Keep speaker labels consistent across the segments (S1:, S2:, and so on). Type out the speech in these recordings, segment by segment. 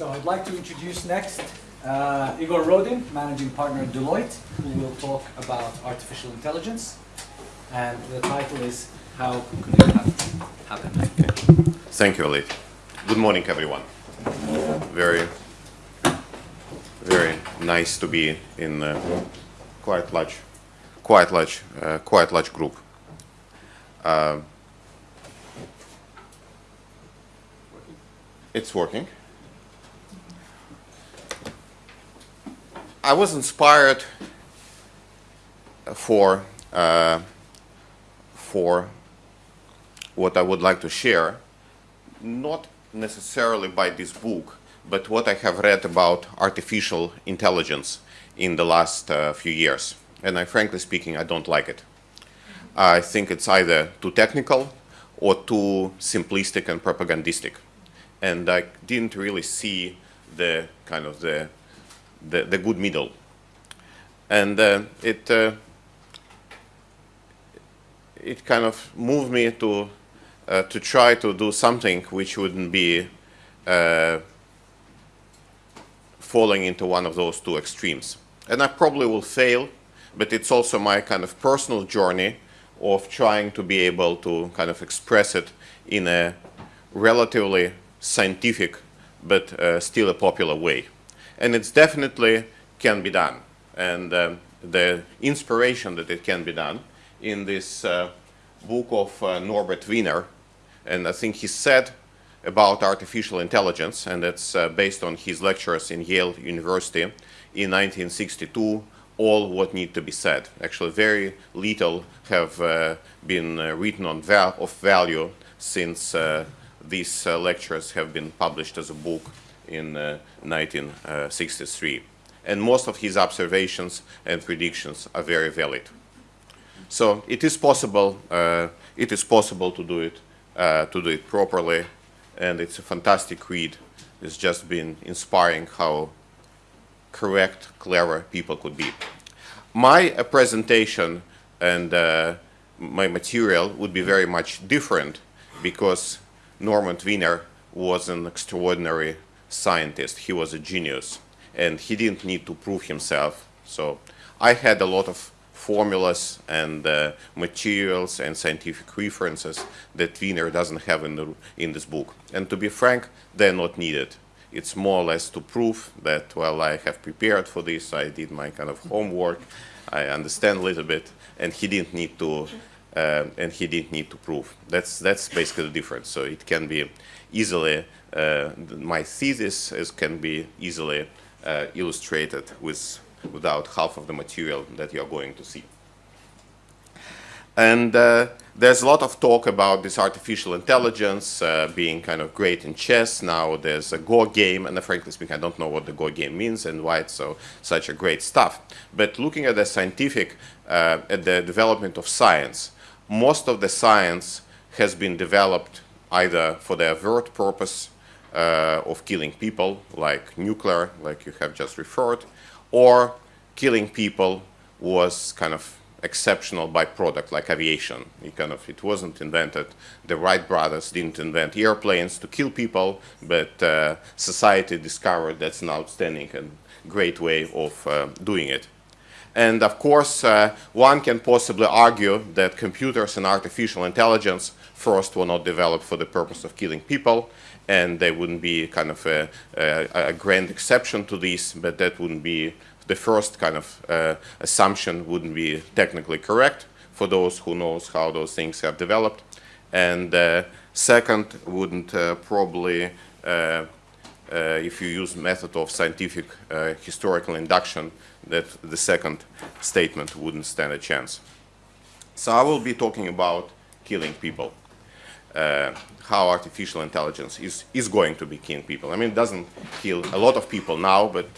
S1: So I'd like to introduce next uh, Igor Rodin, managing partner at Deloitte, who will talk about artificial intelligence. And the title is How Could It Happen?
S2: Thank you, Ali. Good morning, everyone. Very, very nice to be in uh, quite large, quite large, uh, quite large group. Uh, it's working. I was inspired for uh, for what I would like to share, not necessarily by this book, but what I have read about artificial intelligence in the last uh, few years. And I, frankly speaking, I don't like it. I think it's either too technical or too simplistic and propagandistic. And I didn't really see the kind of the the, the good middle. And uh, it, uh, it kind of moved me to, uh, to try to do something which wouldn't be falling into one of those two extremes. And I probably will fail, but it's also my kind of personal journey of trying to be able to kind of express it in a relatively scientific but uh, still a popular way and it's definitely can be done. And um, the inspiration that it can be done in this uh, book of uh, Norbert Wiener, and I think he said about artificial intelligence, and it's uh, based on his lectures in Yale University in 1962, all what need to be said. Actually, very little have uh, been uh, written on val of value since uh, these lectures have been published as a book in 1963. Uh, and most of his observations and predictions are very valid. So it is possible, uh, it is possible to do it, uh, to do it properly, and it's a fantastic read. It's just been inspiring how correct, clever people could be. My uh, presentation and uh, my material would be very much different because Norman Wiener was an extraordinary scientist. He was a genius and he didn't need to prove himself. So I had a lot of formulas and uh, materials and scientific references that Wiener doesn't have in, the, in this book. And to be frank, they're not needed. It's more or less to prove that, well, I have prepared for this, I did my kind of homework, I understand a little bit, and he didn't need to, uh, and he didn't need to prove. That's, that's basically the difference. So it can be easily my thesis is, can be easily uh, illustrated with without half of the material that you're going to see. And uh, there's a lot of talk about this artificial intelligence uh, being kind of great in chess. Now there's a Go game, and frankly speaking, I don't know what the Go game means and why it's so such a great stuff. But looking at the scientific, uh, at the development of science, most of the science has been developed either for the avert purpose uh, of killing people, like nuclear, like you have just referred, or killing people was kind of exceptional byproduct, like aviation. It kind of it wasn't invented. The Wright brothers didn't invent airplanes to kill people, but uh, society discovered that's an outstanding and great way of uh, doing it. And of course, uh, one can possibly argue that computers and artificial intelligence first were not developed for the purpose of killing people, and there wouldn't be kind of a, a, a grand exception to this, but that wouldn't be the first kind of uh, assumption wouldn't be technically correct for those who knows how those things have developed. And uh, second, wouldn't uh, probably, uh, uh, if you use method of scientific uh, historical induction, that the second statement wouldn't stand a chance. So I will be talking about killing people uh, how artificial intelligence is, is going to be killing people. I mean, it doesn't kill a lot of people now, but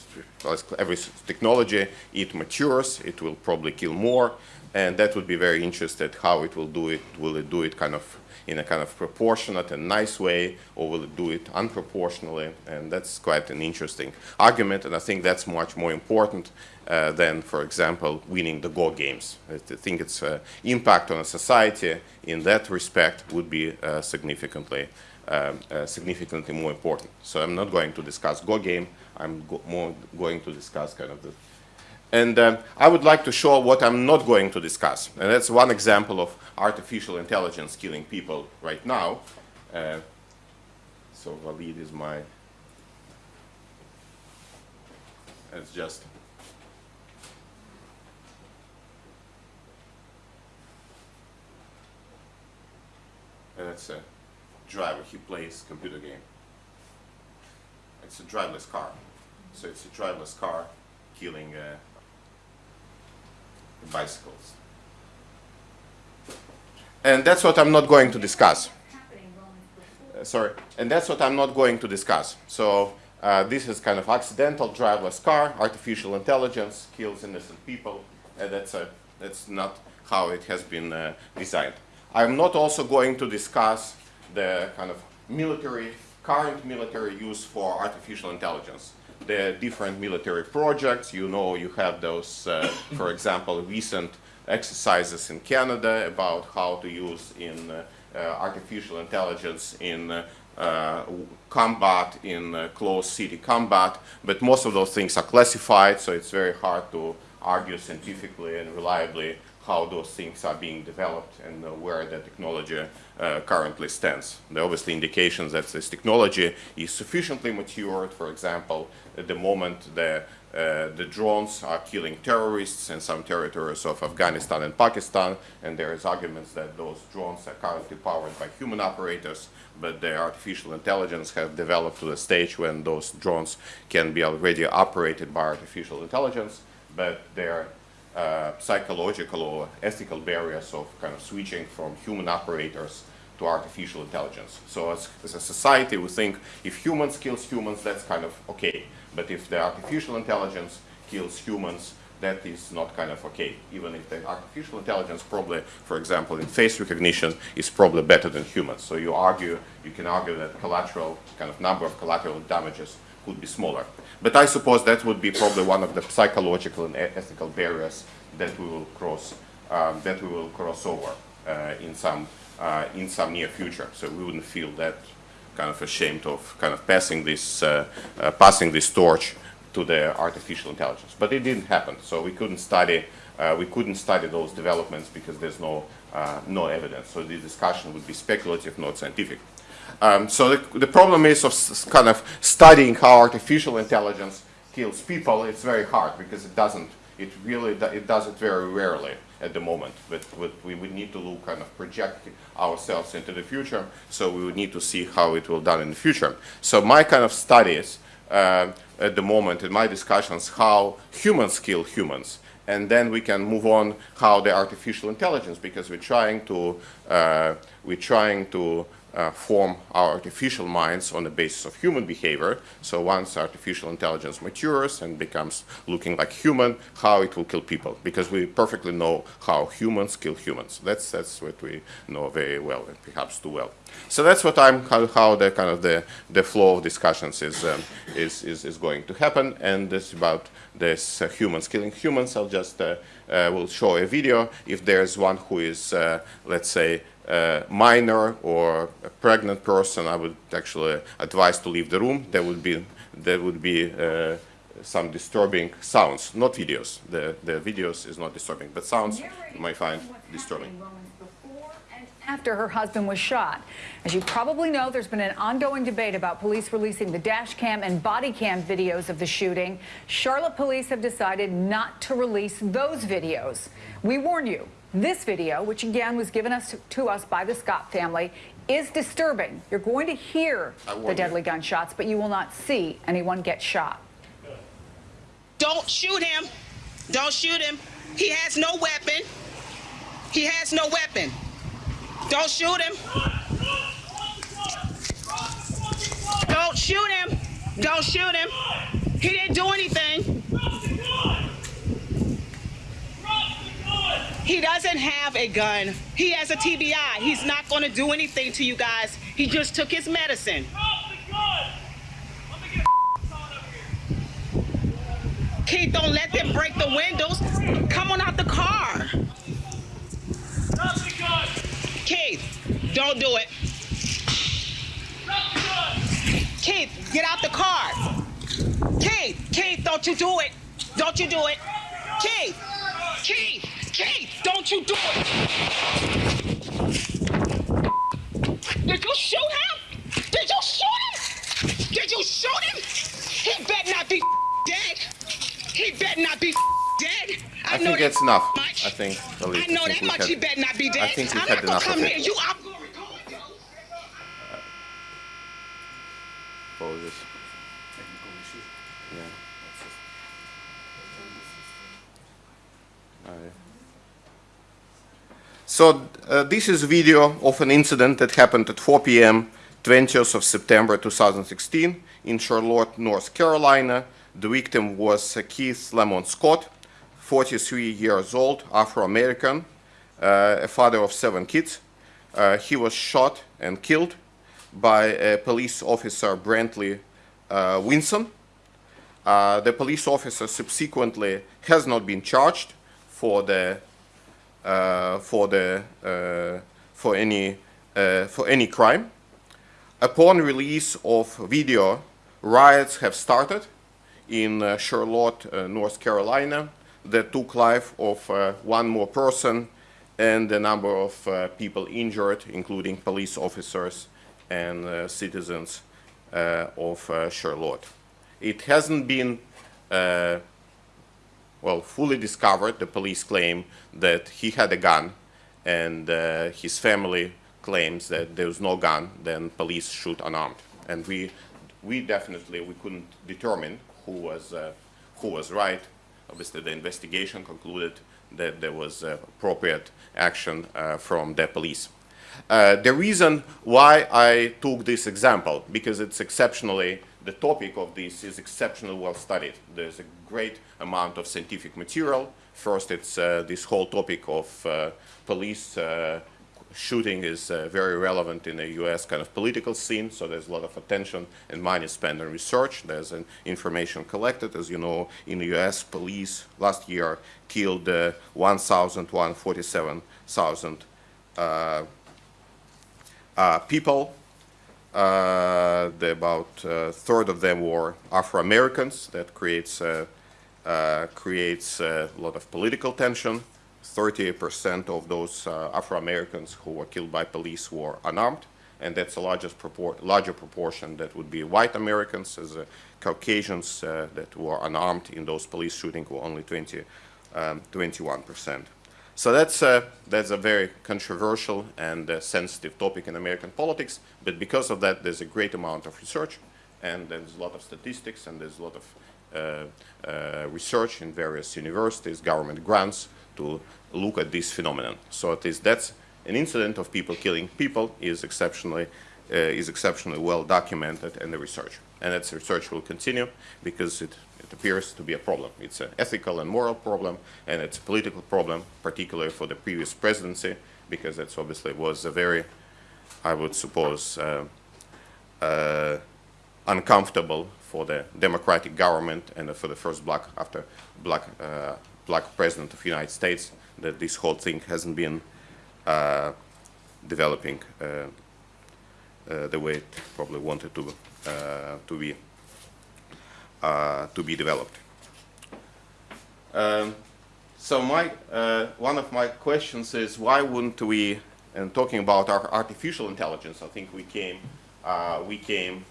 S2: as every technology, it matures, it will probably kill more, and that would be very interested how it will do it. Will it do it kind of in a kind of proportionate and nice way, or will it do it unproportionally? And that's quite an interesting argument, and I think that's much more important uh, than, for example, winning the Go games. I think its uh, impact on a society in that respect would be uh, significantly um, uh, significantly more important. So I'm not going to discuss Go game. I'm go more going to discuss kind of the and um, I would like to show what I'm not going to discuss. And that's one example of artificial intelligence killing people right now. Uh, so Valid is my, it's just, it's a driver, he plays computer game. It's a driverless car. So it's a driverless car killing uh, bicycles. And that's what I'm not going to discuss. Uh, sorry, and that's what I'm not going to discuss. So uh, this is kind of accidental driverless car, artificial intelligence kills innocent people, and that's, a, that's not how it has been uh, designed. I'm not also going to discuss the kind of military, current military use for artificial intelligence the different military projects. You know, you have those, uh, for example, recent exercises in Canada about how to use in uh, uh, artificial intelligence in uh, combat, in uh, close city combat, but most of those things are classified, so it's very hard to argue scientifically and reliably how those things are being developed and uh, where the technology uh, currently stands. There are obviously indications that this technology is sufficiently matured. For example, at the moment the, uh, the drones are killing terrorists in some territories of Afghanistan and Pakistan, and there is arguments that those drones are currently powered by human operators, but the artificial intelligence has developed to the stage when those drones can be already operated by artificial intelligence, but they're uh, psychological or ethical barriers of kind of switching from human operators to artificial intelligence. So as, as, a society, we think if humans kills humans, that's kind of okay. But if the artificial intelligence kills humans, that is not kind of okay. Even if the artificial intelligence probably, for example, in face recognition, is probably better than humans. So you argue, you can argue that collateral, kind of number of collateral damages could be smaller. But I suppose that would be probably one of the psychological and ethical barriers that we will cross, um, that we will cross over uh, in some uh, in some near future. So we wouldn't feel that kind of ashamed of kind of passing this uh, uh passing this torch to the artificial intelligence. But it didn't happen. So we couldn't study uh, we couldn't study those developments because there's no uh, no evidence. So the discussion would be speculative, not scientific. Um, so the, the, problem is of kind of studying how artificial intelligence kills people. It's very hard because it doesn't. It really it does it very rarely at the moment. But, but we would need to look kind of project ourselves into the future. So we would need to see how it will done in the future. So my kind of studies uh, at the moment in my discussions how humans kill humans and then we can move on how the artificial intelligence because we're trying to uh, we're trying to uh, form our artificial minds on the basis of human behavior. So once artificial intelligence matures and becomes looking like human, how it will kill people, because we perfectly know how humans kill humans. That's that's what we know very well, and perhaps too well. So that's what I'm how, how the kind of the the flow of discussions is um, is, is is going to happen, and this about this uh, humans killing humans. I'll just uh, uh will show a video. If there's one who is, uh, let's say, uh, minor or a pregnant person, I would actually advise to leave the room. There would be there would be uh, some disturbing sounds, not videos. The the videos is not disturbing, but sounds you might find disturbing.
S3: After her husband was shot. As you probably know, there's been an ongoing debate about police releasing the dash cam and body cam videos of the shooting. Charlotte police have decided not to release those videos. We warn you, this video, which again was given us to, to us by the Scott family, is disturbing. You're going to hear the deadly you. gunshots, but you will not see anyone get shot.
S4: Don't shoot him. Don't shoot him. He has no weapon. He has no weapon. Don't shoot him. Don't shoot him. Don't shoot him. He didn't do anything. He doesn't have a gun. He has a TBI. He's not going to do anything to you guys. He just took his medicine. Keith, don't let them break the windows. Come on out the car. Keith, don't do it. Keith, get out the car. Keith, Keith, don't you do it. Don't you do it. Keith, Keith, Keith, don't you do it. Did you shoot him? Did you shoot him? Did you shoot him? He better not be dead. He better not be dead.
S2: I
S4: know
S2: think
S4: that
S2: that's enough.
S4: Much.
S2: I think,
S4: I know
S2: I think
S4: that much.
S2: had-
S4: he better not be dead.
S2: I think we
S4: I'm
S2: had
S4: not gonna
S2: enough
S4: come
S2: of
S4: here.
S2: it.
S4: You, I'm gonna record you.
S2: Apologies.
S1: Technical issues.
S2: Yeah.
S1: That's it.
S2: I- So uh, this is video of an incident that happened at 4 p.m. 20th of September 2016 in Charlotte, North Carolina. The victim was uh, Keith Lamont Scott, 43 years old, Afro-American, uh, a father of seven kids. Uh, he was shot and killed by uh, police officer Brentley uh, Vinson. The police officer subsequently has not been charged for the for the uh, for any uh, for any crime. Upon release of video, riots have started in uh, Charlotte, uh, North Carolina, that took life of uh, one more person and a number of uh, people injured, including police officers and uh, citizens uh, of uh, Charlotte. It hasn't been uh, well, fully discovered. The police claim that he had a gun, and uh, his family claims that there was no gun. Then police shoot unarmed, and we, we definitely we couldn't determine who was uh, who was right. Obviously, the investigation concluded that there was uh, appropriate action uh, from the police. Uh, the reason why I took this example, because it's exceptionally, the topic of this is exceptionally well studied. There's a great amount of scientific material. First, it's uh, this whole topic of uh, police uh, shooting is uh, very relevant in the U.S. kind of political scene, so there's a lot of attention and money spent on research. There's an information collected. As you know, in the U.S., police last year killed uh, 1,147,000 uh, people. Uh, the, about a third of them were Afro-Americans. That creates, uh, uh, creates a lot of political tension. 38% of those uh, Afro-Americans who were killed by police were unarmed, and that's a largest propor larger proportion that would be white Americans, as uh, Caucasians uh, that were unarmed in those police shootings were only 20, um, 21%. So that's, uh, that's a very controversial and uh, sensitive topic in American politics, but because of that, there's a great amount of research, and there's a lot of statistics, and there's a lot of uh, uh, research in various universities, government grants, to look at this phenomenon. So it is, that's an incident of people killing people is exceptionally, uh, is exceptionally well documented in the research. And that research will continue because it, it appears to be a problem. It's an ethical and moral problem, and it's a political problem, particularly for the previous presidency, because that's obviously was a very, I would suppose, uh, uh, uncomfortable for the democratic government and for the first black after black uh, black president of the United States that this whole thing hasn't been uh, developing uh, uh, the way it probably wanted to to be uh, to be developed. Um, so my uh, one of my questions is why wouldn't we? And talking about our artificial intelligence, I think we came uh, we came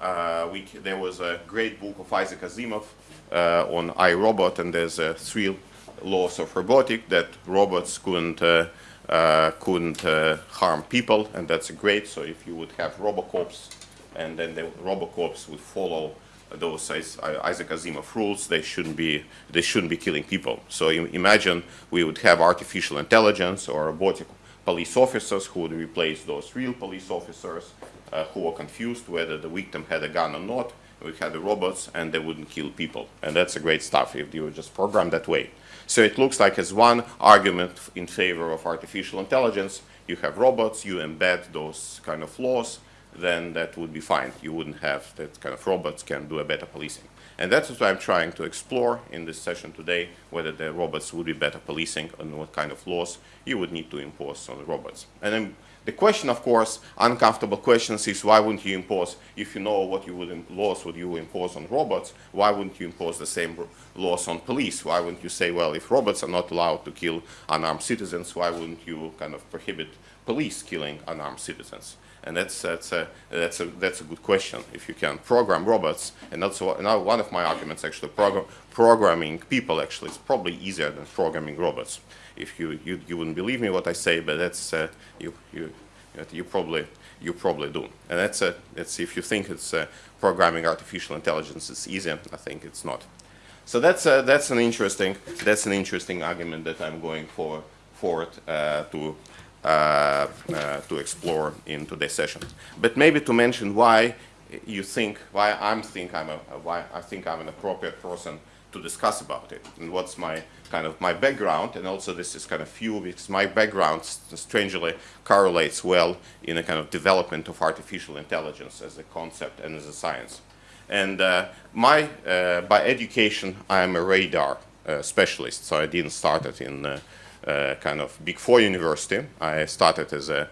S2: uh, we, there was a great book of Isaac Asimov uh, on iRobot, and there's uh, three laws of robotic that robots couldn't uh, uh, couldn't uh, harm people, and that's great. So if you would have Robocops, and then the Robocops would follow those Is- Isaac Asimov rules, they shouldn't be they shouldn't be killing people. So imagine we would have artificial intelligence or robotic police officers who would replace those real police officers uh, who were confused whether the victim had a gun or not. We had the robots and they wouldn't kill people. And that's a great stuff if you were just programmed that way. So it looks like as one argument in favor of artificial intelligence, you have robots, you embed those kind of laws, then that would be fine. You wouldn't have that kind of robots can do a better policing. And that's what I'm trying to explore in this session today, whether the robots would be better policing and what kind of laws you would need to impose on the robots. And then The question, of course, uncomfortable questions is why wouldn't you impose, if you know what you would laws would you impose on robots, why wouldn't you impose the same laws on police? Why wouldn't you say, well, if robots are not allowed to kill unarmed citizens, why wouldn't you kind of prohibit police killing unarmed citizens? And that's, that's, a, that's, a, that's a good question. If you can program robots, and that's now one of my arguments actually, program, programming people actually is probably easier than programming robots. If you, you, you wouldn't believe me what I say, but that's, uh, you, you, you probably, you probably do. And that's, a, that's if you think it's uh, programming artificial intelligence is easier, I think it's not. So that's, uh, that's, an interesting, that's an interesting argument that I'm going for, forward uh, to, uh, uh, to explore in today's session. But maybe to mention why you think, why I'm think I'm a, why I think I'm an appropriate person to discuss about it, and what's my kind of my background, and also this is kind of few because my background strangely correlates well in a kind of development of artificial intelligence as a concept and as a science. And uh, my, uh, by education, I'm a radar uh, specialist, so I didn't start it in uh, uh, kind of Big Four university. I started as a,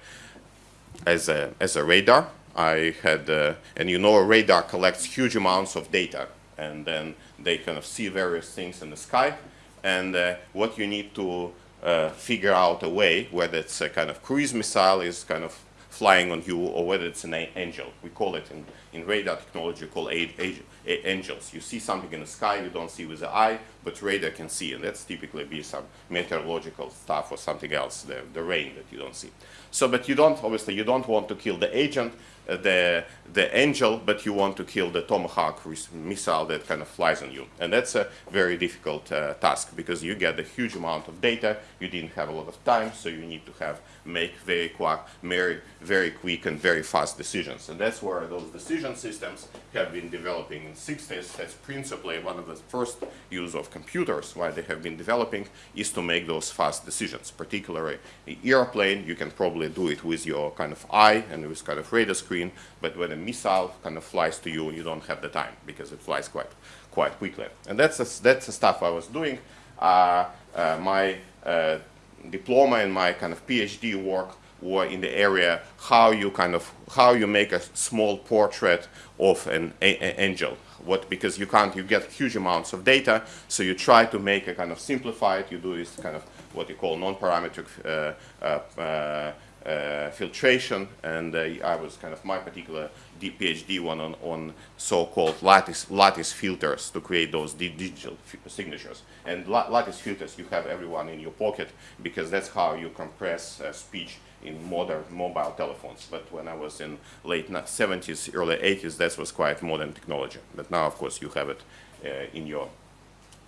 S2: as a, as a radar. I had, uh, and you know, a radar collects huge amounts of data, and then they kind of see various things in the sky. And uh, what you need to uh, figure out a way, whether it's a kind of cruise missile is kind of flying on you, or whether it's an angel. We call it in, in radar technology called a- a- angels. You see something in the sky you don't see with the eye, but radar can see, and that's typically be some meteorological stuff or something else, the, the rain that you don't see. So, but you don't obviously you don't want to kill the agent, uh, the the angel, but you want to kill the tomahawk missile that kind of flies on you, and that's a very difficult uh, task because you get a huge amount of data. You didn't have a lot of time, so you need to have make very quick, very very quick and very fast decisions, and that's where those decision systems have been developing in 60s. That's principally one of the first use of computers. Why they have been developing is to make those fast decisions. Particularly, the airplane, you can probably do it with your kind of eye and with kind of radar screen, but when a missile kind of flies to you, you don't have the time because it flies quite quite quickly. And that's the, that's the stuff I was doing. Uh, uh, my uh, diploma and my kind of PhD work were in the area how you kind of how you make a small portrait of an angel. What because you can't you get huge amounts of data, so you try to make a kind of simplified. You do this kind of what you call non-parametric uh, uh, uh, uh, filtration, and uh, I was kind of my particular D- PhD one on, on so-called lattice lattice filters to create those di- digital signatures. And la- lattice filters you have everyone in your pocket because that's how you compress uh, speech in modern mobile telephones. But when I was in late 70s, early 80s, that was quite modern technology. But now, of course, you have it uh, in your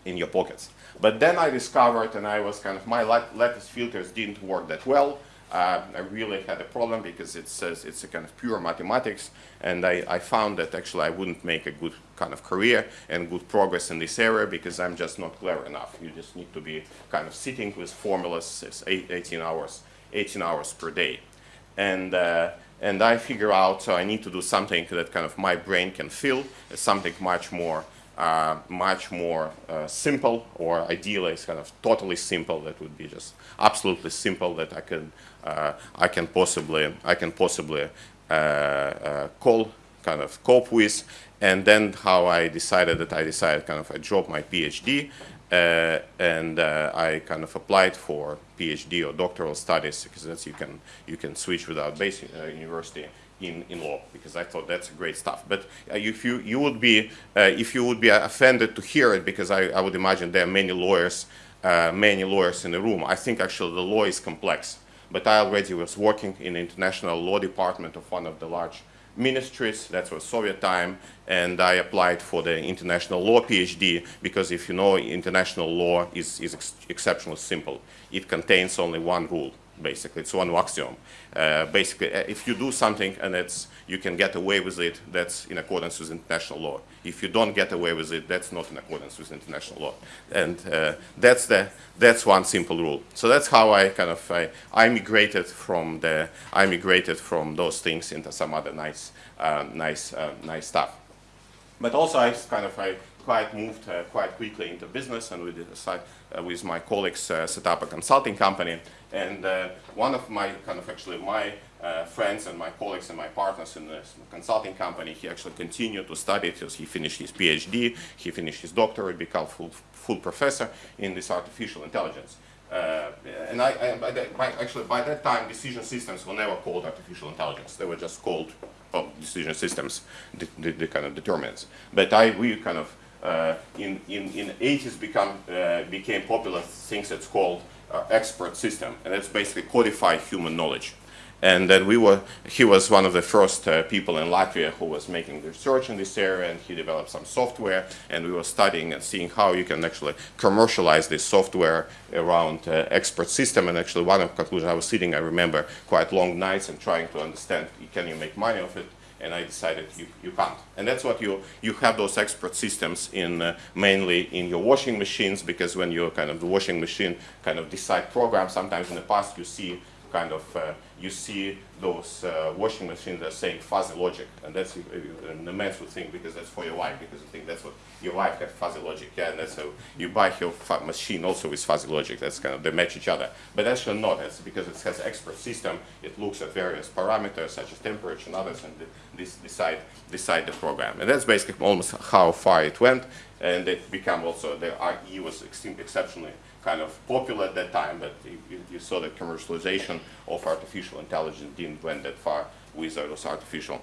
S2: in your pockets. But then I discovered, and I was kind of my lat- lattice filters didn't work that well. Uh, I really had a problem because it says it's a kind of pure mathematics, and I, I found that actually I wouldn't make a good kind of career and good progress in this area because I'm just not clever enough. You just need to be kind of sitting with formulas eight, 18 hours, 18 hours per day, and. Uh, and I figure out so I need to do something that kind of my brain can feel, something much more uh, much more uh, simple, or ideally it's kind of totally simple. That would be just absolutely simple that I can uh, I can possibly I can possibly uh, uh, call kind of cope with. And then how I decided that I decided kind of I dropped my PhD uh, and uh, I kind of applied for PhD or doctoral studies because that's you can you can switch without basic uh, university in, in law because I thought that's great stuff. But uh, if you you would be uh, if you would be offended to hear it because I, I would imagine there are many lawyers uh, many lawyers in the room. I think actually the law is complex. But I already was working in the international law department of one of the large ministries. That was Soviet time, and I applied for the international law PhD because if you know, international law is, is ex- exceptionally simple. It contains only one rule, basically. It's one axiom. Uh, basically, uh, if you do something and it's you can get away with it, that's in accordance with international law. If you don't get away with it, that's not in accordance with international law. And uh, that's the that's one simple rule. So that's how I kind of I, I migrated from the I migrated from those things into some other nice uh, nice uh, nice stuff. But also I kind of I quite moved uh, quite quickly into business, and we decided with my colleagues uh, set up a consulting company. And uh, one of my kind of actually my uh, friends and my colleagues and my partners in this consulting company, he actually continued to study till he finished his PhD, he finished his doctorate, became full full professor in this artificial intelligence. Uh, and I, I by that, by, actually by that time, decision systems were never called artificial intelligence. They were just called well, decision systems, the, the, the kind of determinants. But I, we kind of uh, in in in 80s become uh, became popular things that's called uh, expert system, and that's basically codify human knowledge. And then we were, he was one of the first uh, people in Latvia who was making research in this area and he developed some software and we were studying and seeing how you can actually commercialize this software around uh, expert system and actually one of the conclusions I was sitting, I remember quite long nights and trying to understand can you make money of it and I decided you, you can't. And that's what you, you have those expert systems in uh, mainly in your washing machines because when you're kind of the washing machine kind of decide program, sometimes in the past you see kind of, uh, you see those uh, washing machines that are saying fuzzy logic, and that's uh, an immense thing because that's for your wife, because you think that's what your wife has fuzzy logic, yeah, and that's how you buy your machine also with fuzzy logic, that's kind of, they match each other. But actually not, it's because it has expert system, it looks at various parameters such as temperature and others, and this decide, decide the program. And that's basically almost how far it went, and it became also, the IE was extremely exceptionally kind of popular at that time, but you, you, saw the commercialization of artificial intelligence didn't went that far with those artificial,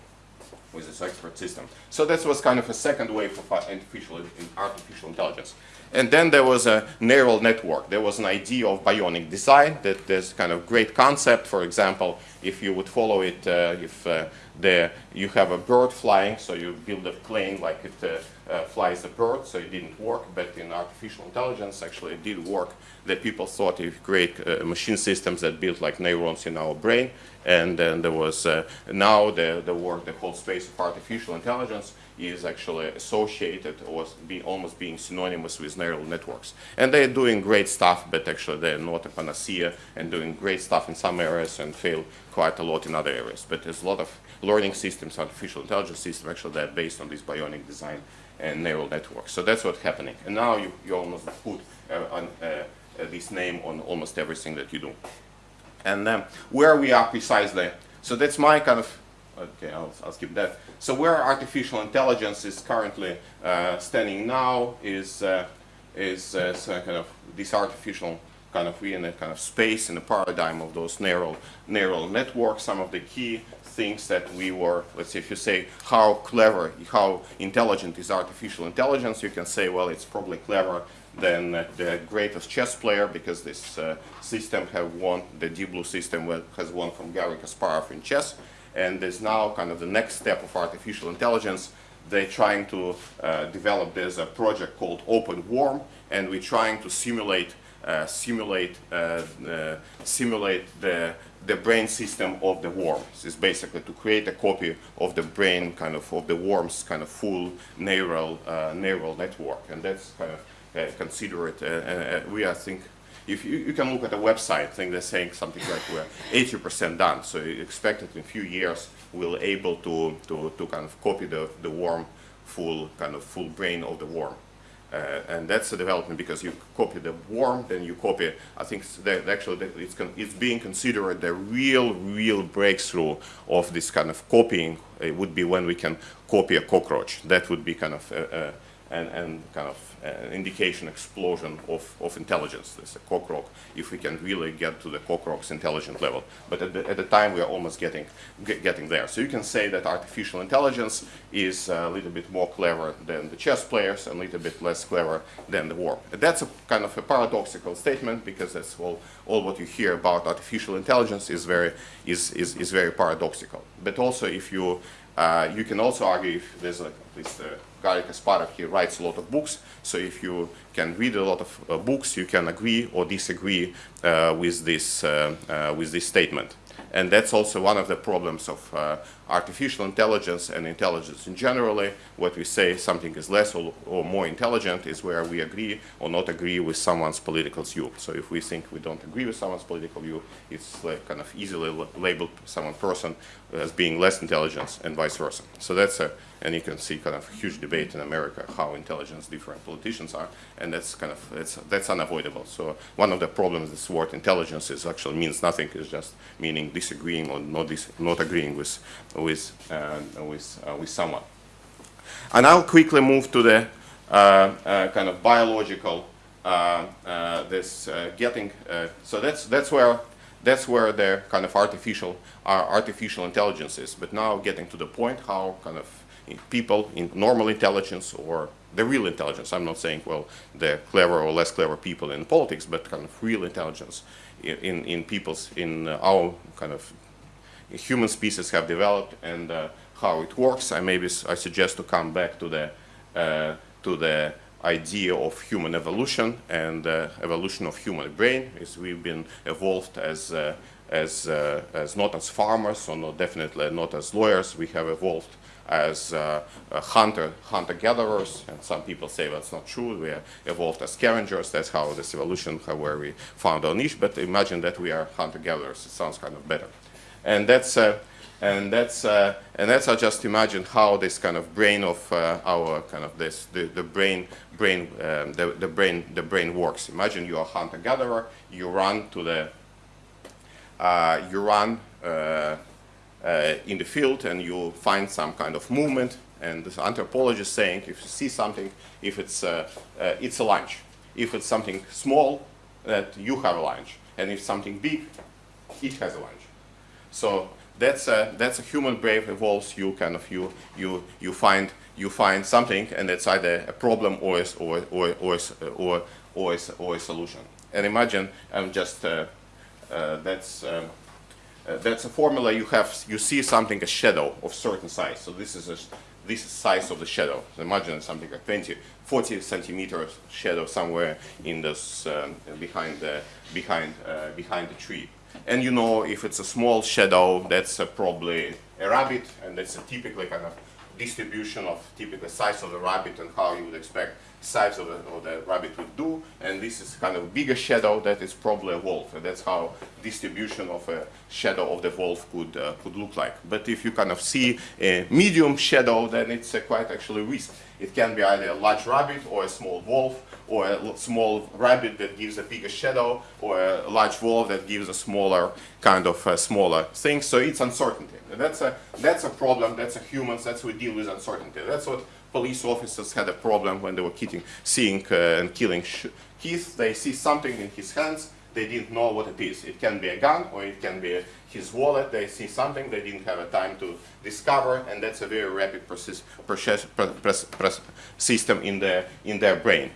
S2: with this expert system. So that was kind of a second wave of artificial, artificial intelligence. And then there was a neural network. There was an idea of bionic design that there's kind of great concept. For example, if you would follow it, uh, if uh, the, you have a bird flying, so you build a plane like it uh, uh, flies a bird, so it didn't work, but in artificial intelligence actually it did work. That people thought if create uh, machine systems that built like neurons in our brain, and then there was uh, now the, the work, the whole space of artificial intelligence is actually associated or be almost being synonymous with neural networks. And they're doing great stuff, but actually they're not a panacea and doing great stuff in some areas and fail quite a lot in other areas. But there's a lot of learning systems, artificial intelligence systems, actually that are based on this bionic design and neural networks. So that's what's happening. And now you, you almost put uh, on, uh, uh, this name on almost everything that you do. And um, where we are precisely, so that's my kind of, okay, I'll, I'll skip that. So where artificial intelligence is currently uh, standing now is, uh, is uh, so kind of this artificial kind of we in a kind of space in the paradigm of those neural neural networks. Some of the key things that we were, let's say, if you say how clever, how intelligent is artificial intelligence, you can say, well, it's probably clever than the greatest chess player because this uh, system have won, the Deep Blue system has won from Garry Kasparov in chess. And there's now kind of the next step of artificial intelligence. They're trying to uh, develop, there's a project called OpenWORM, and we're trying to simulate Uh, simulate uh, uh, simulate the the brain system of the worm. It's basically to create a copy of the brain kind of of the worm's kind of full neural uh, neural network, and that's kind of uh, considered. we I think if you, you, can look at the website, I think they're saying something like we're 80% done. So you expect that in a few years we'll able to, to, to kind of copy the, the worm full kind of full brain of the worm. Uh, and that's a development because you copy the worm, then you copy, I think that actually it's, it's being considered the real, real breakthrough of this kind of copying it would be when we can copy a cockroach. That would be kind of, uh, uh, and, and kind of uh, indication explosion of, of intelligence. There's a cockroach, if we can really get to the cockroach's intelligent level. But at the, at the time, we are almost getting, get, getting there. So you can say that artificial intelligence is a little bit more clever than the chess players and a little bit less clever than the worm. That's a kind of a paradoxical statement because that's all, all what you hear about artificial intelligence is very, is, is, is very paradoxical. But also if you, uh, you can also argue if there's a, at least Garry Kasparov, he writes a lot of books, so if you can read a lot of uh, books, you can agree or disagree uh, with, this, uh, uh with this statement. And that's also one of the problems of uh, artificial intelligence and intelligence in generally. What we say something is less or, or more intelligent is where we agree or not agree with someone's political view. So if we think we don't agree with someone's political view, it's like kind of easily la- labeled someone person as being less intelligent and vice versa. So that's a, and you can see kind of huge debate in America how intelligent different politicians are, and that's kind of it's, that's unavoidable. So one of the problems this word intelligence is actually means nothing. It's just meaning disagreeing or not dis- not agreeing with with uh, with uh, with someone. And I'll quickly move to the uh, uh, kind of biological uh, uh, this getting. So that's that's where that's where the kind of artificial uh, artificial intelligence is. But now getting to the point how kind of people in normal intelligence or the real intelligence. I'm not saying well the clever or less clever people in politics, but kind of real intelligence in in, people's in uh, our kind of human species have developed and uh, how it works. I maybe I suggest to come back to the uh, to the idea of human evolution and uh, evolution of human brain. Is we've been evolved as uh, as uh, as not as farmers or not definitely not as lawyers. We have evolved as uh, uh, hunter hunter gatherers, and some people say that's not true. We are evolved as scavengers. That's how this evolution, how where we found our niche. But imagine that we are hunter gatherers. It sounds kind of better and that's uh, and that's and that's I just imagine how this kind of brain of our kind of this the, the brain brain um, the, the brain the brain works. Imagine you're a hunter gatherer. You run to the uh, you run uh, uh, in the field and you find some kind of movement. And the anthropologist saying if you see something, if it's uh, uh, it's a lunch. If it's something small, that you have a lunch, and if something big, it has a lunch. So that's a, that's a human brain evolves. You kind of you you you find you find something, and it's either a problem or is, or or or or or or a solution. And imagine I'm just uh, uh, that's. Um, uh, that's a formula you have you see something a shadow of certain size. So this is a this is size of the shadow. So imagine something like 20 40 centimeters shadow somewhere in this um, behind the behind uh, behind the tree. And you know if it's a small shadow that's uh, probably a rabbit and that's a typically kind of distribution of typical size of the rabbit and how you would expect size of the, of the rabbit would do. And this is kind of bigger shadow that is probably a wolf. And that's how distribution of a shadow of the wolf could uh, could look like. But if you kind of see a medium shadow then it's quite actually risk it can be either a large rabbit or a small wolf or a small rabbit that gives a bigger shadow or a large wolf that gives a smaller kind of uh, smaller thing so it's uncertainty that's a that's a problem that's a humans that's we deal with uncertainty that's what police officers had a problem when they were killing, seeing uh, and killing Keith. They see something in his hands. They didn't know what it is. It can be a gun or it can be his wallet. They see something they didn't have a time to discover, and that's a very rapid process, process, process, process system in their in their brain.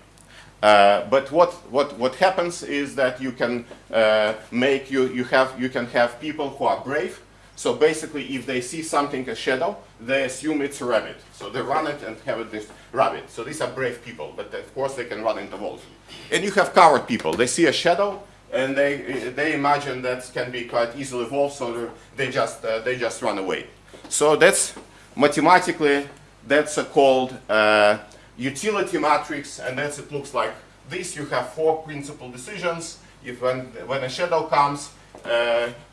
S2: Uh, but what, what, what happens is that you can uh, make you, you have you can have people who are brave. So basically, if they see something a shadow, they assume it's a rabbit. So they run it and have it this rabbit. So these are brave people, but of course they can run into wolves. And you have coward people. They see a shadow and they they imagine that can be quite easily wolf, so they just uh, they just run away. So that's mathematically that's called uh, utility matrix, and that's it looks like this. You have four principal decisions. If when when a shadow comes,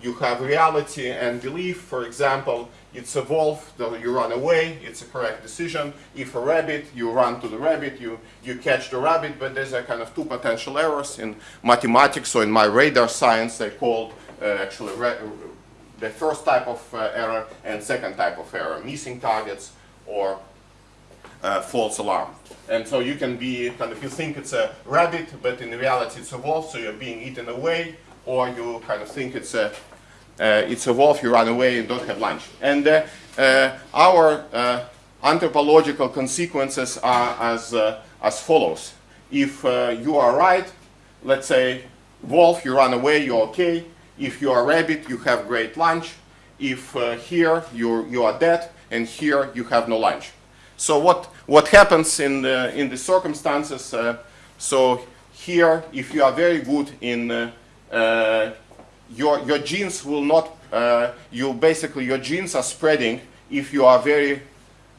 S2: you have reality and belief. For example, it's a wolf, you run away. It's a correct decision. If a rabbit, you run to the rabbit. You you catch the rabbit, but there's a kind of two potential errors in mathematics. So in my radar science, they called uh, actually the first type of uh, error and second type of error, missing targets or uh, false alarm. And so you can be kind of you think it's a rabbit, but in reality it's a wolf, so you're being eaten away, or you kind of think it's a uh, it's a wolf, you run away and don't have lunch. And uh, uh, our uh, anthropological consequences are as uh, as follows: if uh, you are right, let's say wolf, you run away, you're okay. If you are rabbit, you have great lunch. If here you you are dead, and here you have no lunch. So what what happens in the in the circumstances? So here, if you are very good in your, your genes will not, uh, you basically, your genes are spreading if you are very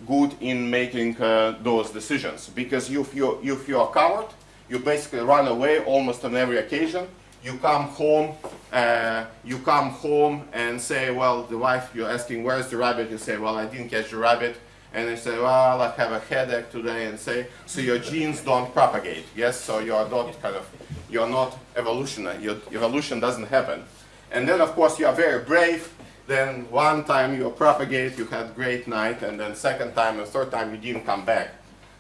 S2: good in making uh, those decisions. Because if you, if you are coward, you basically run away almost on every occasion. You come home, uh, you come home and say, well, the wife, you're asking, where's the rabbit? You say, well, I didn't catch the rabbit. And they say, well, I have a headache today, and say, so your genes don't propagate, yes? So you are not kind of, you're not evolutionary, your evolution doesn't happen. And then, of course, you are very brave, then one time you propagate, you had great night, and then second time and third time you didn't come back.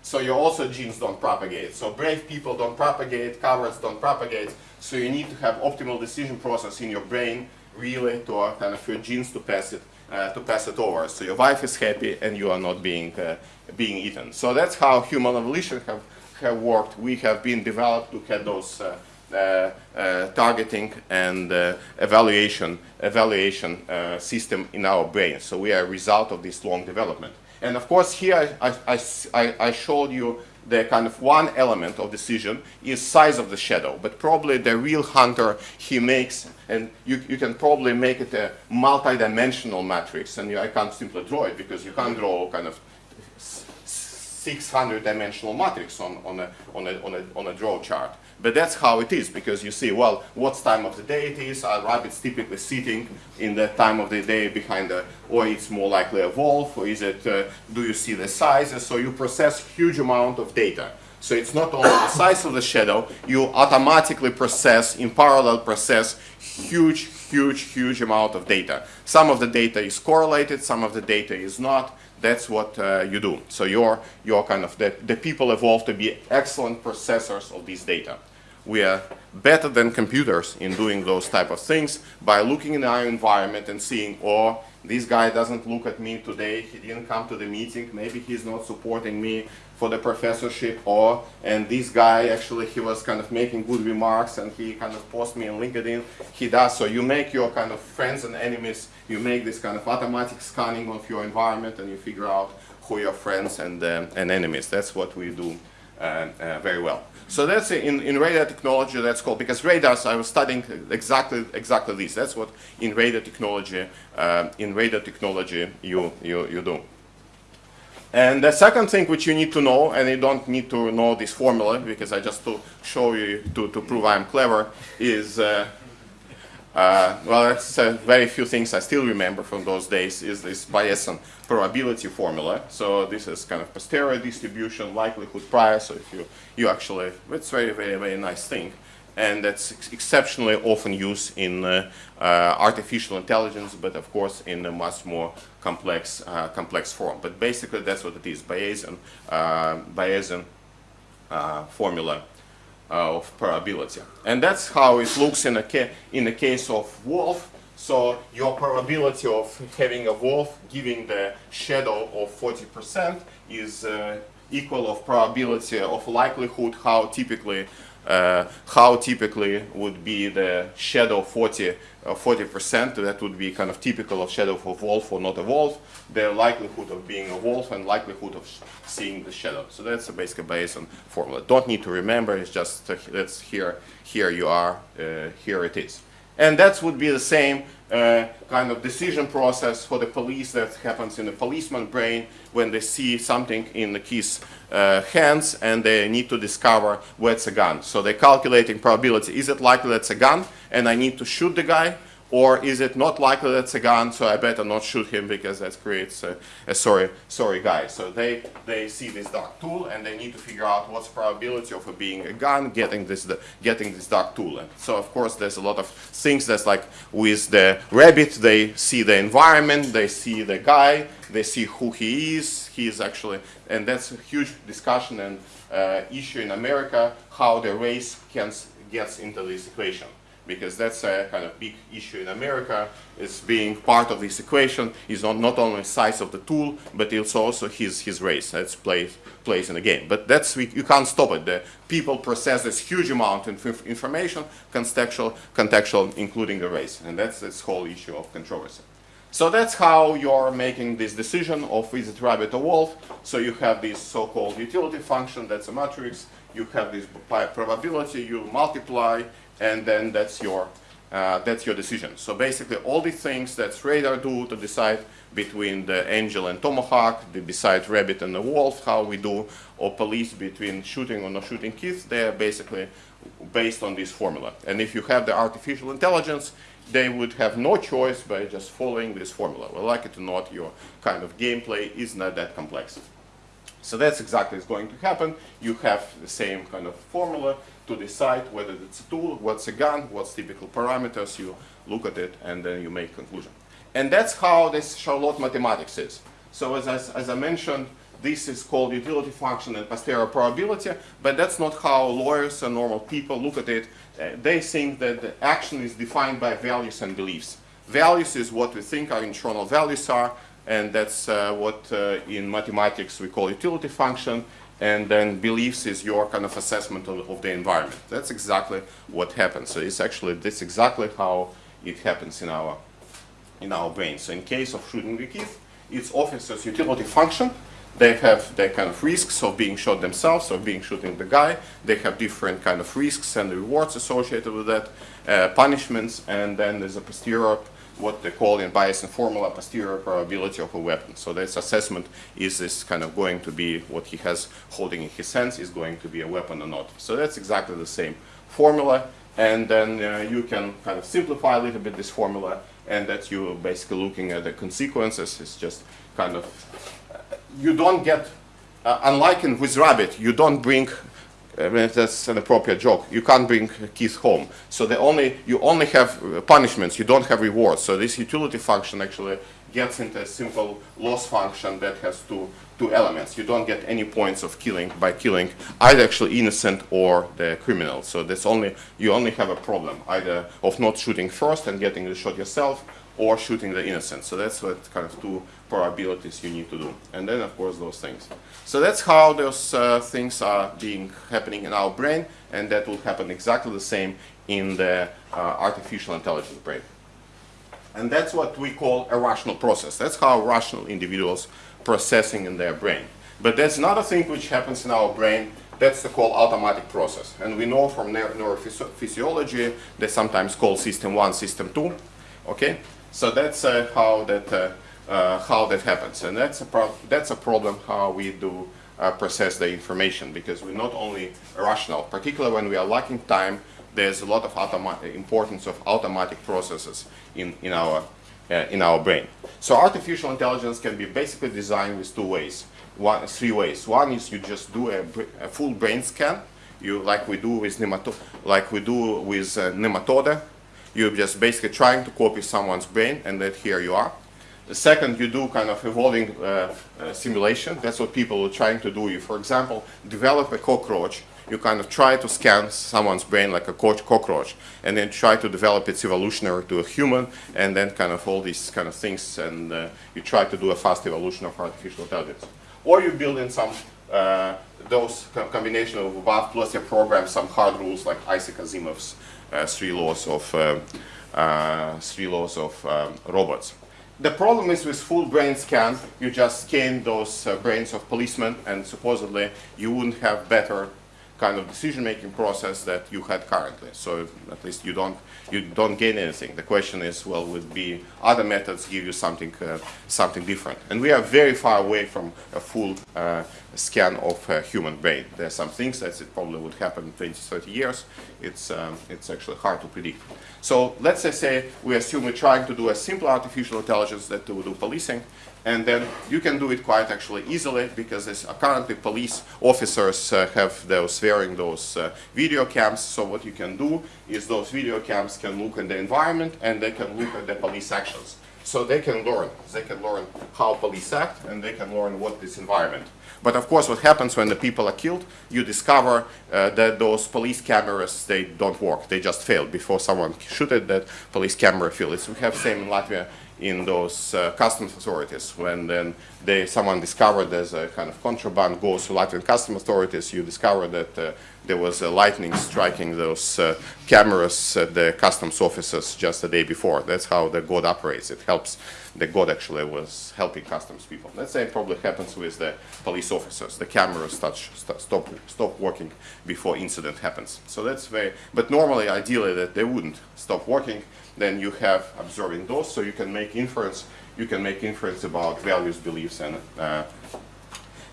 S2: So your also genes don't propagate. So brave people don't propagate, cowards don't propagate. So you need to have optimal decision process in your brain, really, to kind of your genes to pass it, uh, to pass it over. So your wife is happy and you are not being uh, being eaten. So that's how human evolution have have worked. We have been developed to have those. Uh, uh, uh, targeting and evaluation evaluation system in our brain. So we are a result of this long development. And of course, here I, I, I, I showed you the kind of one element of decision is size of the shadow, but probably the real hunter he makes, and you, you can probably make it a multi-dimensional matrix, and you, I can't simply draw it because you can't draw kind of 600 dimensional matrix on, on, a, on, a, on, a, on a draw chart. But that's how it is because you see, well, what time of the day it is, are rabbits typically sitting in the time of the day behind the, or it's more likely a wolf, or is it, uh, do you see the sizes? So you process huge amount of data. So it's not only the size of the shadow, you automatically process, in parallel process, huge, huge, huge amount of data. Some of the data is correlated, some of the data is not. That's what uh, you do. So you're, you're kind of, the, the people evolved to be excellent processors of this data. We are better than computers in doing those type of things by looking in our environment and seeing, oh, this guy doesn't look at me today, he didn't come to the meeting, maybe he's not supporting me for the professorship, or, and this guy actually, he was kind of making good remarks and he kind of post me on LinkedIn, he does. So you make your kind of friends and enemies, you make this kind of automatic scanning of your environment and you figure out who your friends and, um, and enemies. That's what we do uh, uh, very well. So that's in, in radar technology, that's called, because radars, I was studying exactly exactly this. That's what in radar technology, uh, in radar technology you, you, you do. And the second thing which you need to know, and you don't need to know this formula, because I just to show you, to, to prove I'm clever, is, uh, uh, well, that's uh, very few things I still remember from those days, is this Bayesian probability formula. So this is kind of posterior distribution, likelihood prior. So if you, you actually, it's very, very, very nice thing. And that's ex exceptionally often used in uh, uh, artificial intelligence, but of course in a much more complex, uh, complex form. But basically that's what it is, Bayesian, uh, Bayesian uh, formula of probability. And that's how it looks in, a in the case of wolf. So your probability of having a wolf giving the shadow of 40% is uh, equal of probability of likelihood how typically uh, how typically would be the shadow 40 40% uh, that would be kind of typical of shadow of wolf or not a wolf the likelihood of being a wolf and likelihood of seeing the shadow. So that's a basic Bayesian formula. Don't need to remember it's just uh, that's here here you are uh, here it is and that would be the same uh, kind of decision process for the police that happens in the policeman brain when they see something in his uh, hands and they need to discover where it's a gun. So they're calculating probability. Is it likely that's a gun and I need to shoot the guy? Or is it not likely that's a gun, so I better not shoot him because that creates a, a sorry, sorry guy. So they, they see this dark tool and they need to figure out what's the probability of it being a gun, getting this, the, getting this dark tool. And so of course there's a lot of things that's like with the rabbit, they see the environment, they see the guy, they see who he is, he is actually, and that's a huge discussion and uh, issue in America, how the race can, gets into this equation because that's a kind of big issue in America. Is being part of this equation. Is not, not only size of the tool but it's also his his race. That's plays plays in the game. But that's we, you can't stop it. The people process this huge amount of information contextual contextual including the race. And that's this whole issue of controversy. So that's how you're making this decision of is it rabbit or wolf. So you have this so-called utility function that's a matrix. You have this probability. You multiply and then that's your uh, that's your decision. So basically all the things that radar do to decide between the angel and tomahawk, they decide rabbit and the wolf, how we do, or police between shooting or not shooting kids, they're basically based on this formula. And if you have the artificial intelligence, they would have no choice by just following this formula. Well, like it or not, your kind of gameplay is not that complex. So that's exactly what's going to happen. You have the same kind of formula to decide whether it's a tool, what's a gun, what's typical parameters, you look at it and then you make conclusion. And that's how this Charlotte mathematics is. So as I, as I mentioned, this is called utility function and posterior probability, but that's not how lawyers and normal people look at it. Uh, they think that the action is defined by values and beliefs. Values is what we think our internal values are, and that's uh, what uh, in mathematics we call utility function, and then beliefs is your kind of assessment of, of, the environment. That's exactly what happens. So it's actually, that's exactly how it happens in our, in our brain. So in case of shooting the kid, it's officer's utility function, they have their kind of risks of being shot themselves or being shooting the guy. They have different kind of risks and rewards associated with that, uh, punishments, and then there's a posterior, what they call in Bayesian formula, posterior probability of a weapon. So this assessment is this kind of going to be what he has holding in his hands is going to be a weapon or not. So that's exactly the same formula, and then uh, you can kind of simplify a little bit this formula, and that you're basically looking at the consequences. It's just kind of you don't get, uh, unlike in with rabbit, you don't bring, I mean, that's an appropriate joke, you can't bring keys home. So the only, you only have uh, punishments, you don't have rewards. So this utility function actually gets into a simple loss function that has two, two elements. You don't get any points of killing by killing either actually innocent or the criminal. So only, you only have a problem either of not shooting first and getting the shot yourself or shooting the innocent. So that's what kind of two probabilities you need to do. And then, of course, those things. So that's how those uh, things are being happening in our brain, and that will happen exactly the same in the uh, artificial intelligence brain. And that's what we call a rational process. That's how rational individuals processing in their brain. But there's another thing which happens in our brain that's the called automatic process. And we know from neurophysiology, they sometimes call system 1, system 2. Okay? So that's uh, how that uh, uh, how that happens, and that's a that's a problem how we do process the information because we're not only rational, particularly when we are lacking time. There's a lot of importance of automatic processes in in our in our brain. So artificial intelligence can be basically designed with two ways, one three ways. One is you just do a, a full brain scan, you like we do with nemato like we do with uh, nematode you're just basically trying to copy someone's brain, and that here you are. The second, you do kind of evolving uh, uh, simulation. That's what people are trying to do. You, for example, develop a cockroach. You kind of try to scan someone's brain like a cockroach, and then try to develop its evolutionary to a human, and then kind of all these kind of things, and uh, you try to do a fast evolution of artificial intelligence. Or you build in some uh, those combination of above plus you program some hard rules like Isaac Asimov's three laws of uh, uh, three laws of um, robots. The problem is with full brain scan, you just scan those brains of policemen and supposedly you wouldn't have better kind of decision-making process that you had currently. So at least you don't you don't gain anything. The question is, well, would be other methods give you something uh, something different? And we are very far away from a full uh, scan of human brain. There are some things that it probably would happen in 20, 30 years. It's um, it's actually hard to predict. So let's say we assume we're trying to do a simple artificial intelligence that will do policing and then you can do it quite actually easily because currently police officers uh, have those wearing those uh, video cams. So what you can do is those video cams can look at the environment and they can look at the police actions. So they can learn. They can learn how police act and they can learn what this environment. But of course what happens when the people are killed you discover uh, that those police cameras they don't work. They just fail before someone shoot at that police camera fails. We have same in Latvia in those uh, customs authorities. When then they, someone discovered there's a kind of contraband goes to Latvian customs authorities, you discover that uh, there was a lightning striking those uh, cameras at the customs officers just the day before. That's how the God operates. It helps. The God actually was helping customs people. That same probably happens with the police officers. The cameras start, st stop stop working before incident happens. So that's very. But normally, ideally, that they wouldn't stop working. Then you have observing those, so you can make inference. You can make inference about values, beliefs, and uh,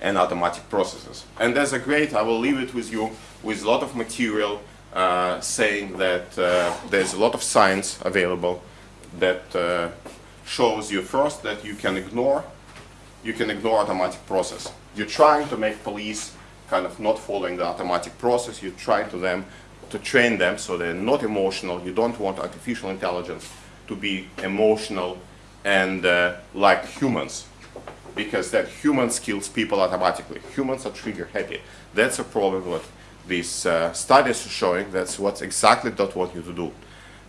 S2: and automatic processes. And there's a great, I will leave it with you, with a lot of material uh, saying that uh, there's a lot of science available that uh, shows you first that you can ignore, you can ignore automatic process. You're trying to make police kind of not following the automatic process, you're trying to them to train them so they're not emotional, you don't want artificial intelligence to be emotional and uh, like humans because that humans kills people automatically. Humans are trigger happy. That's a problem what these uh, studies are showing. That's what exactly don't want you to do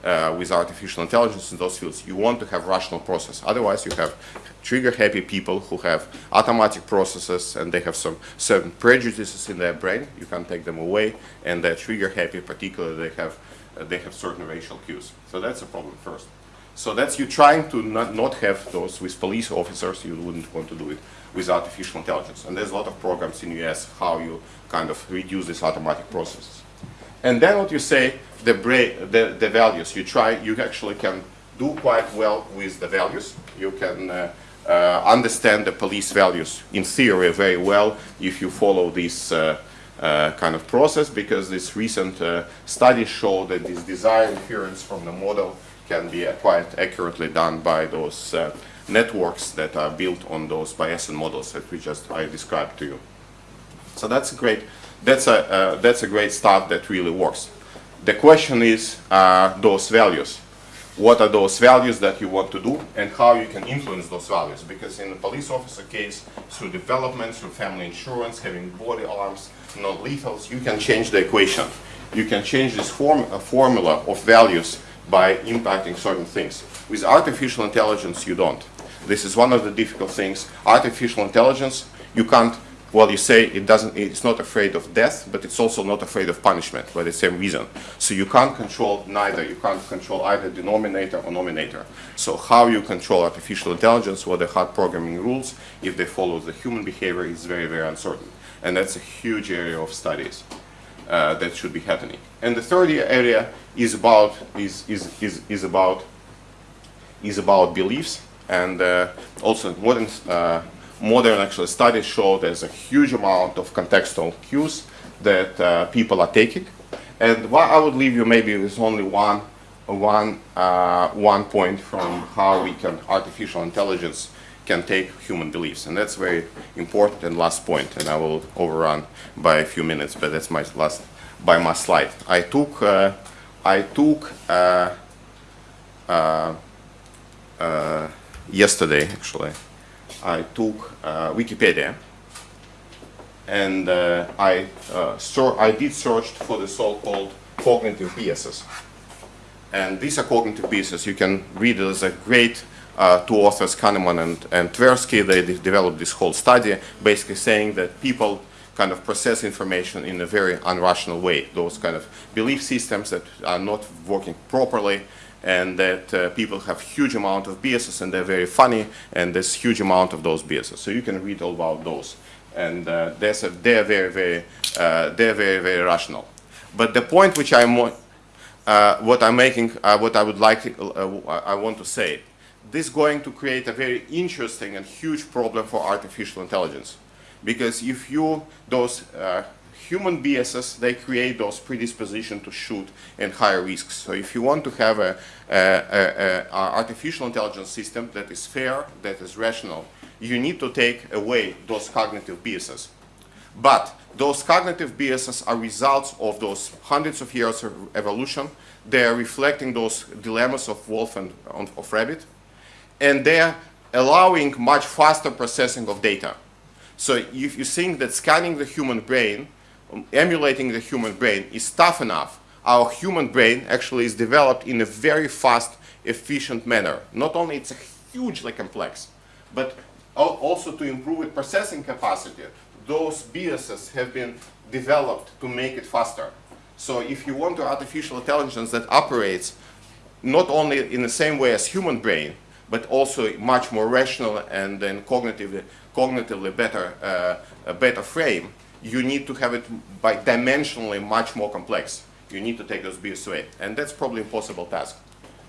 S2: uh, with artificial intelligence in those fields. You want to have rational process. Otherwise, you have trigger happy people who have automatic processes and they have some certain prejudices in their brain. You can't take them away, and they're trigger happy. Particularly, they have uh, they have certain racial cues. So that's a problem first. So that's you trying to not, not have those with police officers, you wouldn't want to do it with artificial intelligence. And there's a lot of programs in US how you kind of reduce these automatic processes. And then what you say, the, the, the values, you try, you actually can do quite well with the values. You can uh, uh, understand the police values in theory very well if you follow this uh, uh kind of process because this recent uh, studies show that this desire inference from the model can be quite accurately done by those uh, networks that are built on those Bayesian models that we just I described to you. So that's great that's a uh, that's a great start that really works. The question is uh, those values. What are those values that you want to do and how you can influence those values? Because in the police officer case, through development, through family insurance, having body arms, non-lethals, you can change the equation. You can change this form, formula of values by impacting certain things. With artificial intelligence, you don't. This is one of the difficult things. Artificial intelligence, you can't, well, you say it doesn't, it's not afraid of death, but it's also not afraid of punishment for the same reason. So you can't control neither. You can't control either denominator or nominator. So how you control artificial intelligence, what the hard programming rules, if they follow the human behavior is very, very uncertain. And that's a huge area of studies uh, that should be happening. And the third area is about is is is, is about is about beliefs and uh, also modern uh, modern actual studies show there's a huge amount of contextual cues that uh, people are taking. And what I would leave you maybe with only one one uh, one point from how we can artificial intelligence can take human beliefs. And that's very important and last point, and I will overrun by a few minutes, but that's my last, by my slide. I took, uh, I took uh, uh, uh yesterday, actually, I took uh, Wikipedia, and uh, I, I did search for the so-called cognitive biases. And these are cognitive biases. You can read it as a great uh, two authors, Kahneman and, and Tversky, they de developed this whole study basically saying that people kind of process information in a very unrational way. Those kind of belief systems that are not working properly and that uh, people have huge amount of biases and they're very funny and there's huge amount of those biases. So you can read all about those. And uh, a, they're very, very, uh, they're very, very rational. But the point which I'm, uh, what I'm making, uh, what I would like, uh, I want to say this is going to create a very interesting and huge problem for artificial intelligence. Because if you, those human biases, they create those predisposition to shoot and higher risks. So if you want to have a, a, a, a, artificial intelligence system that is fair, that is rational, you need to take away those cognitive biases. But those cognitive biases are results of those hundreds of years of evolution. They are reflecting those dilemmas of wolf and of rabbit and they're allowing much faster processing of data. So if you think that scanning the human brain, emulating the human brain is tough enough, our human brain actually is developed in a very fast, efficient manner. Not only it's hugely complex, but also to improve its processing capacity, those BIASes have been developed to make it faster. So if you want an artificial intelligence that operates not only in the same way as human brain, but also much more rational and then cognitively, cognitively better, uh, a better frame, you need to have it by dimensionally much more complex. You need to take those BIAs away, and that's probably impossible task.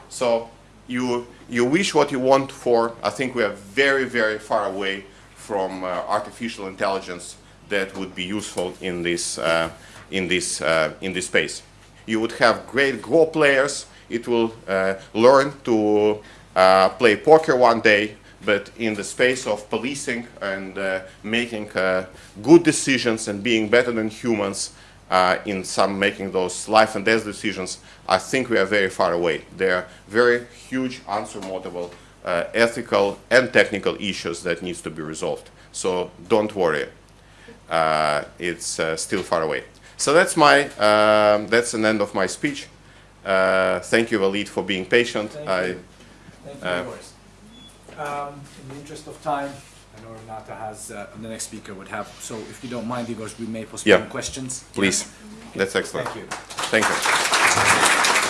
S2: So you, you wish what you want for, I think we are very, very far away from uh, artificial intelligence that would be useful in this, uh, in, this, uh, in this space. You would have great Go players. It will uh, learn to uh, play poker one day, but in the space of policing and uh, making uh, good decisions and being better than humans, uh, in some making those life and death decisions, I think we are very far away. There are very huge, unsurmountable uh, ethical and technical issues that needs to be resolved. So don't worry, uh, it's uh, still far away. So that's my, um, that's an end of my speech. Uh, thank you, Walid, for being patient.
S1: Thank
S2: I,
S1: you. Thank you. Um, in the interest of time, I know Renata has, uh, the next speaker would have, so if you don't mind, Igor, we may postpone
S2: Yeah.
S1: questions.
S2: please, that's excellent.
S1: Thank you.
S2: Thank you.